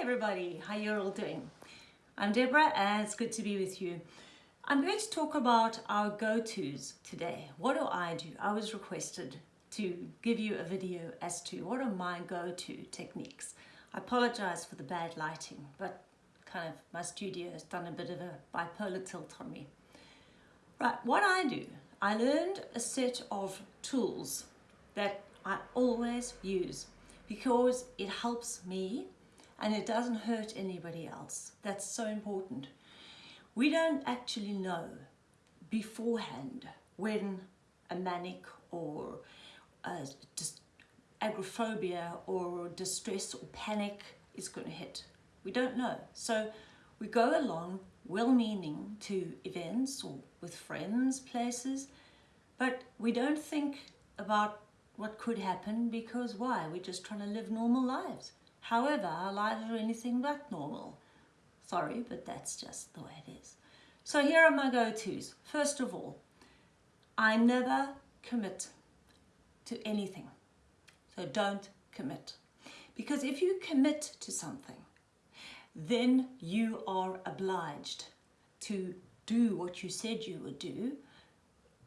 everybody, how you're all doing? I'm Deborah and it's good to be with you. I'm going to talk about our go-tos today. What do I do? I was requested to give you a video as to what are my go-to techniques. I apologize for the bad lighting, but kind of my studio has done a bit of a bipolar tilt on me. Right, what I do, I learned a set of tools that I always use because it helps me and it doesn't hurt anybody else. That's so important. We don't actually know beforehand when a manic or a agoraphobia or distress or panic is going to hit. We don't know. So we go along well-meaning to events or with friends, places, but we don't think about what could happen because why? We're just trying to live normal lives. However, our lives are anything but normal. Sorry, but that's just the way it is. So here are my go-tos. First of all, I never commit to anything. So don't commit. Because if you commit to something, then you are obliged to do what you said you would do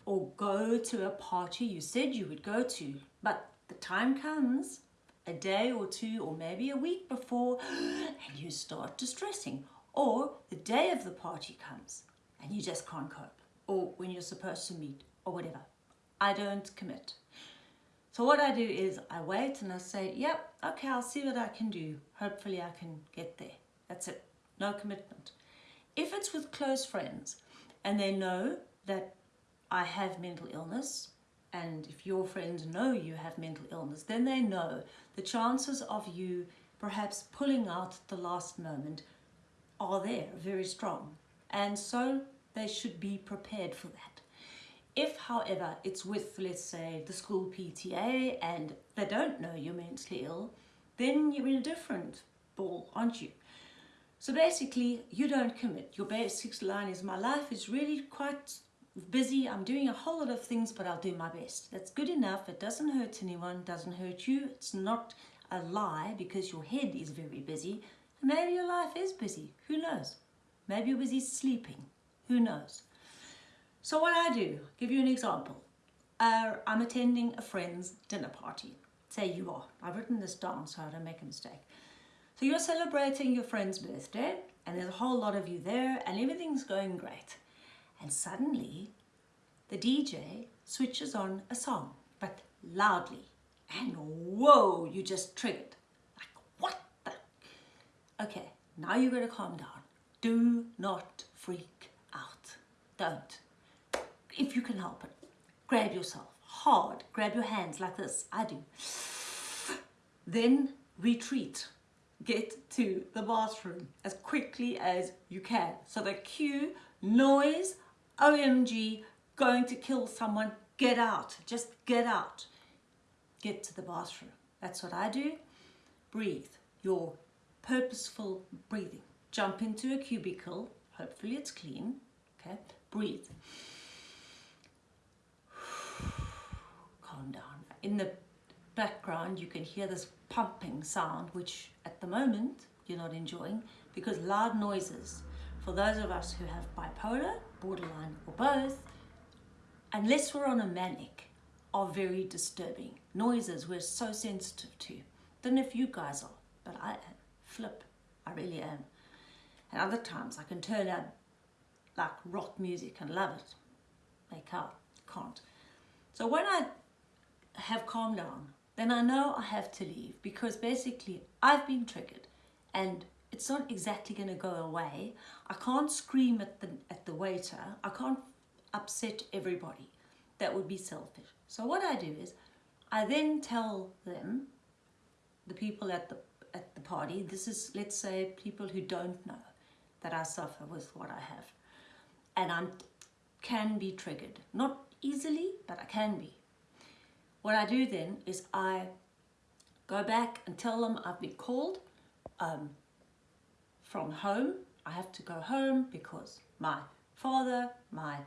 or go to a party you said you would go to. But the time comes a day or two or maybe a week before and you start distressing or the day of the party comes and you just can't cope or when you're supposed to meet or whatever. I don't commit. So what I do is I wait and I say, yep, okay, I'll see what I can do. Hopefully I can get there. That's it. No commitment. If it's with close friends and they know that I have mental illness, and if your friends know you have mental illness, then they know the chances of you perhaps pulling out the last moment are there, very strong. And so they should be prepared for that. If, however, it's with, let's say, the school PTA and they don't know you're mentally ill, then you're in a different ball, aren't you? So basically, you don't commit. Your basic line is, my life is really quite busy, I'm doing a whole lot of things, but I'll do my best. That's good enough. It doesn't hurt anyone, doesn't hurt you. It's not a lie because your head is very busy. Maybe your life is busy. Who knows? Maybe you're busy sleeping. Who knows? So what I do, give you an example. Uh, I'm attending a friend's dinner party. Say you are. I've written this down so I don't make a mistake. So you're celebrating your friend's birthday and there's a whole lot of you there and everything's going great. And suddenly the DJ switches on a song, but loudly. And whoa, you just triggered. Like, what the? Okay, now you are going to calm down. Do not freak out. Don't. If you can help it, grab yourself hard. Grab your hands like this. I do. Then retreat. Get to the bathroom as quickly as you can. So the cue, noise, OMG, going to kill someone, get out, just get out. Get to the bathroom. That's what I do. Breathe, your purposeful breathing. Jump into a cubicle, hopefully it's clean, okay? Breathe. Calm down. In the background, you can hear this pumping sound, which at the moment you're not enjoying because loud noises for those of us who have bipolar, borderline or both, unless we're on a manic, are very disturbing. Noises we're so sensitive to. Don't know if you guys are, but I am. Flip, I really am. And other times I can turn out like rock music and love it. Make out, can't. So when I have calmed down, then I know I have to leave because basically I've been triggered and it's not exactly going to go away. I can't scream at the, at the waiter. I can't upset everybody. That would be selfish. So what I do is I then tell them, the people at the, at the party, this is, let's say, people who don't know that I suffer with what I have. And I can be triggered. Not easily, but I can be. What I do then is I go back and tell them I've been called, um, from home. I have to go home because my father, my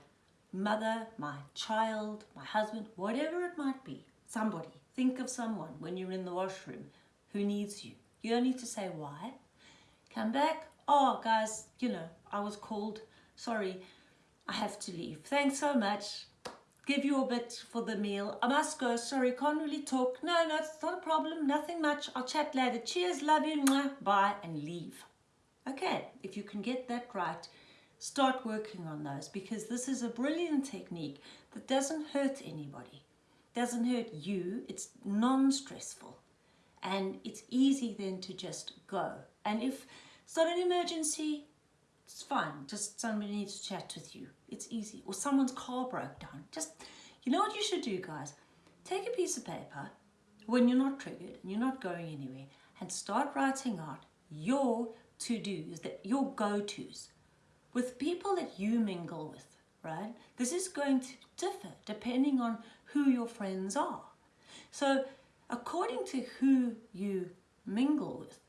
mother, my child, my husband, whatever it might be, somebody, think of someone when you're in the washroom who needs you. You don't need to say why. Come back. Oh, guys, you know, I was called. Sorry, I have to leave. Thanks so much. Give you a bit for the meal. I must go. Sorry, can't really talk. No, no, it's not a problem. Nothing much. I'll chat later. Cheers. Love you. Bye. And leave. Okay, if you can get that right, start working on those because this is a brilliant technique that doesn't hurt anybody. Doesn't hurt you. It's non-stressful. And it's easy then to just go. And if it's not an emergency, it's fine. Just somebody needs to chat with you. It's easy. Or someone's car broke down. Just, you know what you should do, guys? Take a piece of paper when you're not triggered and you're not going anywhere and start writing out your to-dos, that your go-tos with people that you mingle with, right? This is going to differ depending on who your friends are. So according to who you mingle with,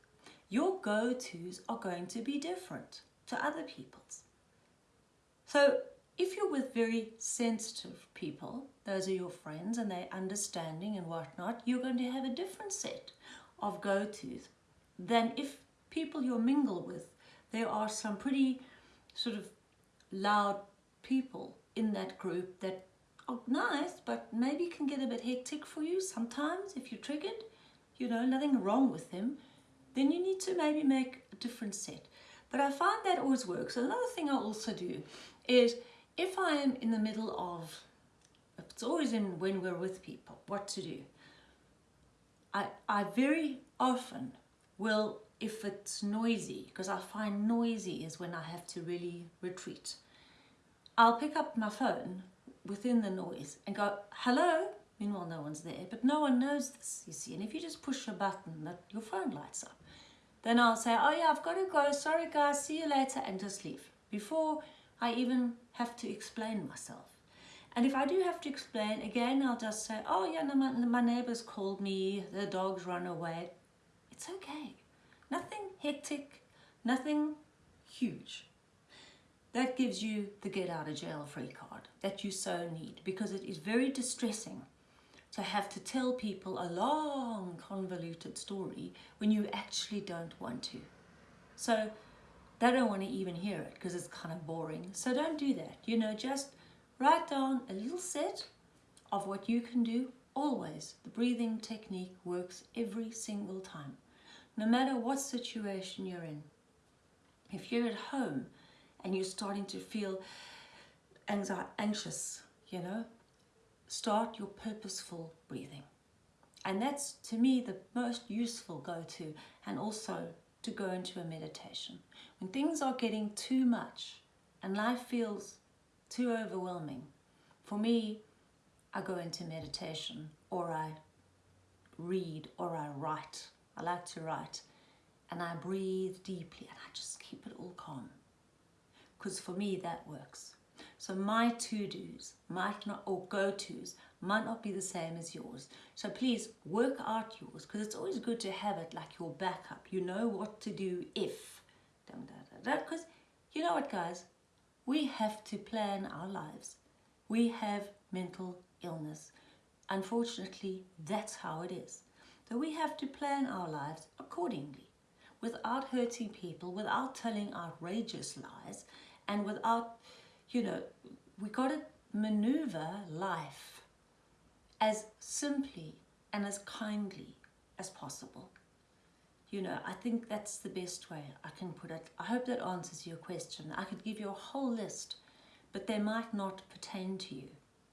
your go-tos are going to be different to other people's. So if you're with very sensitive people, those are your friends and they're understanding and whatnot, you're going to have a different set of go-tos than if people you mingle with, there are some pretty sort of loud people in that group that are nice, but maybe can get a bit hectic for you sometimes if you're triggered, you know, nothing wrong with them, then you need to maybe make a different set. But I find that always works. Another thing I also do is if I am in the middle of, it's always in when we're with people, what to do. I, I very often will, if it's noisy, because I find noisy is when I have to really retreat. I'll pick up my phone within the noise and go, hello, meanwhile no one's there, but no one knows this, you see, and if you just push a button, that your phone lights up. Then I'll say, oh yeah, I've got to go. Sorry guys, see you later and just leave before I even have to explain myself. And if I do have to explain, again, I'll just say, oh yeah, no, my, my neighbors called me, the dogs run away. It's okay. Nothing hectic, nothing huge. That gives you the get out of jail free card that you so need because it is very distressing to have to tell people a long convoluted story when you actually don't want to. So they don't want to even hear it because it's kind of boring. So don't do that. You know, just write down a little set of what you can do always. The breathing technique works every single time, no matter what situation you're in. If you're at home and you're starting to feel anxious, you know, start your purposeful breathing. And that's, to me, the most useful go-to and also to go into a meditation. When things are getting too much and life feels too overwhelming, for me, I go into meditation or I read or I write. I like to write and I breathe deeply and I just keep it all calm. Because for me, that works. So my to-dos might not, or go-tos, might not be the same as yours. So please work out yours because it's always good to have it like your backup. You know what to do if. Because you know what guys, we have to plan our lives. We have mental illness. Unfortunately, that's how it is. So we have to plan our lives accordingly without hurting people, without telling outrageous lies, and without you know, we got to maneuver life as simply and as kindly as possible. You know, I think that's the best way I can put it. I hope that answers your question. I could give you a whole list, but they might not pertain to you.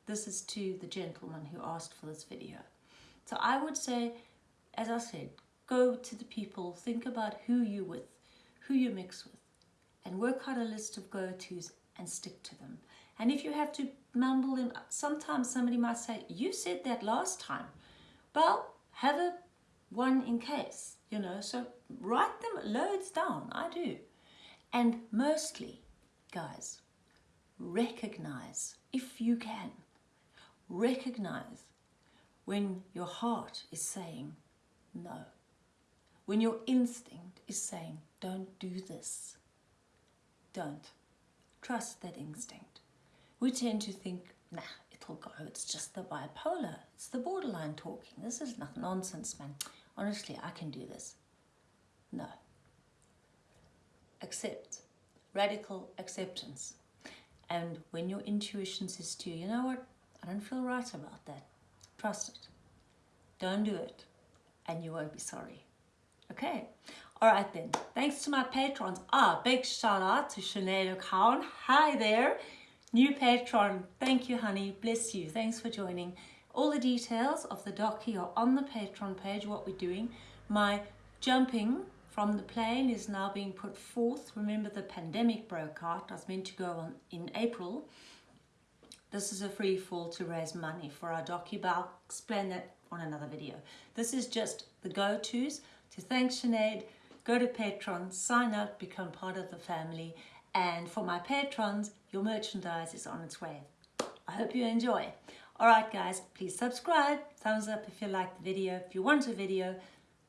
This is to the gentleman who asked for this video. So I would say, as I said, go to the people, think about who you with, who you mix with, and work out a list of go-tos and stick to them. And if you have to mumble in, sometimes somebody might say, you said that last time. Well, have a one in case, you know, so write them loads down, I do. And mostly, guys, recognize, if you can, recognize when your heart is saying no. When your instinct is saying, don't do this. Don't. Trust that instinct. We tend to think, nah, it'll go. It's just the bipolar. It's the borderline talking. This is not nonsense, man. Honestly, I can do this. No. accept, radical acceptance. And when your intuition says to you, you know what, I don't feel right about that, trust it. Don't do it and you won't be sorry. Okay, all right then. Thanks to my patrons. Ah, big shout out to Sinead O'Cowan. Hi there, new patron. Thank you, honey. Bless you. Thanks for joining. All the details of the docu are on the Patreon page, what we're doing. My jumping from the plane is now being put forth. Remember the pandemic broke out. I was meant to go on in April. This is a free fall to raise money for our docu, but I'll explain that on another video. This is just the go-tos to thank Sinead, go to Patreon, sign up, become part of the family. And for my patrons, your merchandise is on its way. I hope you enjoy. All right, guys, please subscribe, thumbs up if you like the video. If you want a video,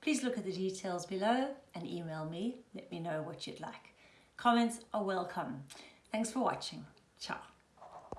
please look at the details below and email me. Let me know what you'd like. Comments are welcome. Thanks for watching. Ciao.